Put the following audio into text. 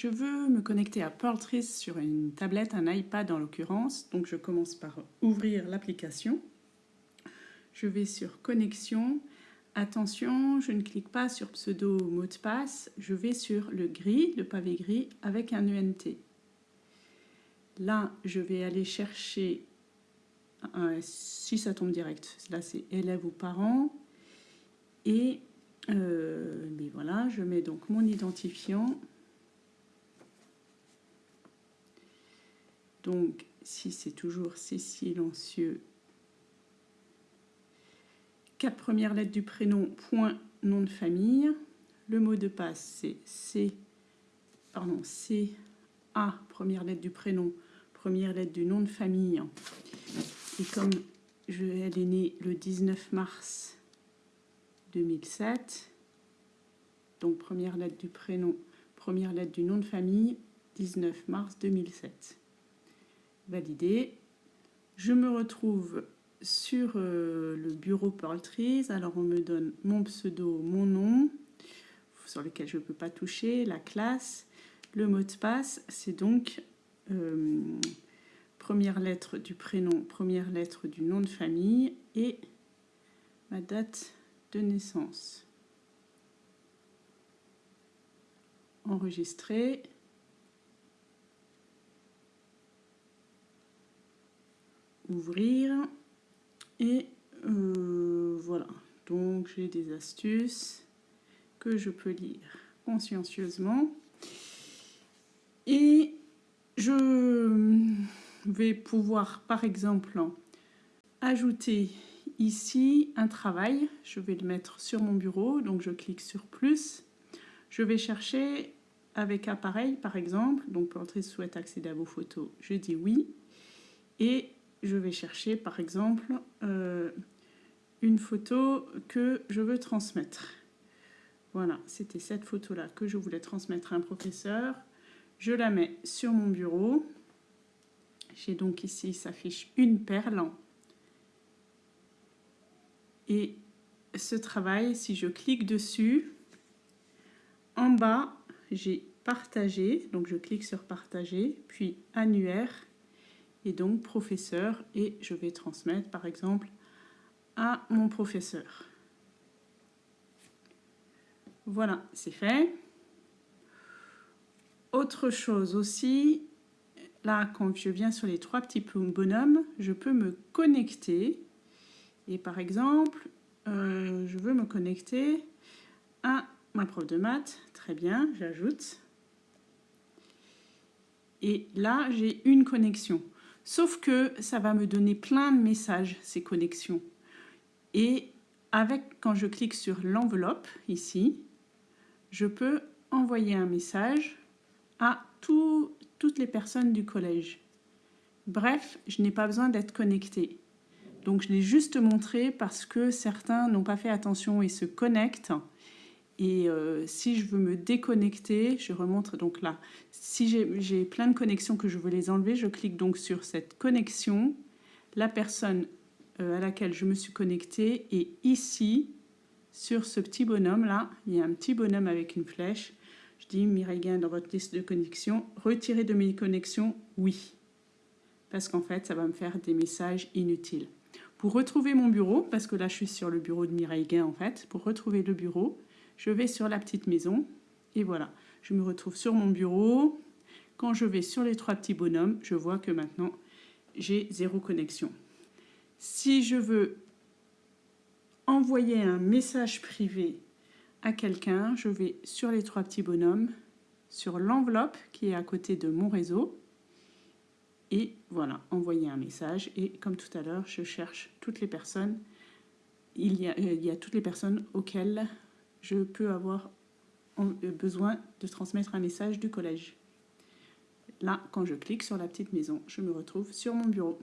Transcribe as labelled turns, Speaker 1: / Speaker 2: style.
Speaker 1: je veux me connecter à Pearltrees sur une tablette, un iPad en l'occurrence. Donc je commence par ouvrir l'application. Je vais sur connexion. Attention, je ne clique pas sur pseudo mot de passe, je vais sur le gris, le pavé gris avec un ENT. Là, je vais aller chercher, si ça tombe direct, là c'est élève ou parent. Et euh, voilà, je mets donc mon identifiant. Donc, si c'est toujours c'est silencieux, quatre premières lettres du prénom, point, nom de famille. Le mot de passe, c'est C, pardon, C, A, première lettre du prénom, première lettre du nom de famille. Et comme elle est née le 19 mars 2007, donc première lettre du prénom, première lettre du nom de famille, 19 mars 2007. Validé. Je me retrouve sur euh, le bureau Trees. Alors on me donne mon pseudo, mon nom, sur lequel je ne peux pas toucher, la classe. Le mot de passe, c'est donc euh, première lettre du prénom, première lettre du nom de famille et ma date de naissance. Enregistrer. Ouvrir. Et euh, voilà, donc j'ai des astuces que je peux lire consciencieusement. Et je vais pouvoir, par exemple, ajouter ici un travail. Je vais le mettre sur mon bureau, donc je clique sur plus. Je vais chercher avec appareil, par exemple. Donc, Portrait souhaite accéder à vos photos, je dis oui. Et je vais chercher par exemple euh, une photo que je veux transmettre. Voilà, c'était cette photo-là que je voulais transmettre à un professeur. Je la mets sur mon bureau. J'ai donc ici, s'affiche une perle. Et ce travail, si je clique dessus, en bas, j'ai partagé. Donc je clique sur partager, puis annuaire et donc professeur et je vais transmettre par exemple à mon professeur. Voilà, c'est fait. Autre chose aussi, là quand je viens sur les trois petits bonhommes, je peux me connecter et par exemple, euh, je veux me connecter à ma prof de maths, très bien, j'ajoute. Et là, j'ai une connexion. Sauf que ça va me donner plein de messages, ces connexions. Et avec, quand je clique sur l'enveloppe, ici, je peux envoyer un message à toutes les personnes du collège. Bref, je n'ai pas besoin d'être connecté. Donc je l'ai juste montré parce que certains n'ont pas fait attention et se connectent et euh, si je veux me déconnecter, je remonte donc là. Si j'ai plein de connexions que je veux les enlever, je clique donc sur cette connexion. La personne euh, à laquelle je me suis connectée et ici, sur ce petit bonhomme là, il y a un petit bonhomme avec une flèche. Je dis Mireille Gain dans votre liste de connexions, retirez de mes connexions, oui. Parce qu'en fait, ça va me faire des messages inutiles. Pour retrouver mon bureau, parce que là je suis sur le bureau de Mireille Gain en fait, pour retrouver le bureau, je vais sur la petite maison et voilà, je me retrouve sur mon bureau. Quand je vais sur les trois petits bonhommes, je vois que maintenant j'ai zéro connexion. Si je veux envoyer un message privé à quelqu'un, je vais sur les trois petits bonhommes, sur l'enveloppe qui est à côté de mon réseau, et voilà, envoyer un message. Et comme tout à l'heure, je cherche toutes les personnes. Il y, a, a toutes les personnes auxquelles je peux avoir euh, besoin de transmettre un message du collège. Là, quand je clique sur la petite maison, je me retrouve sur mon bureau.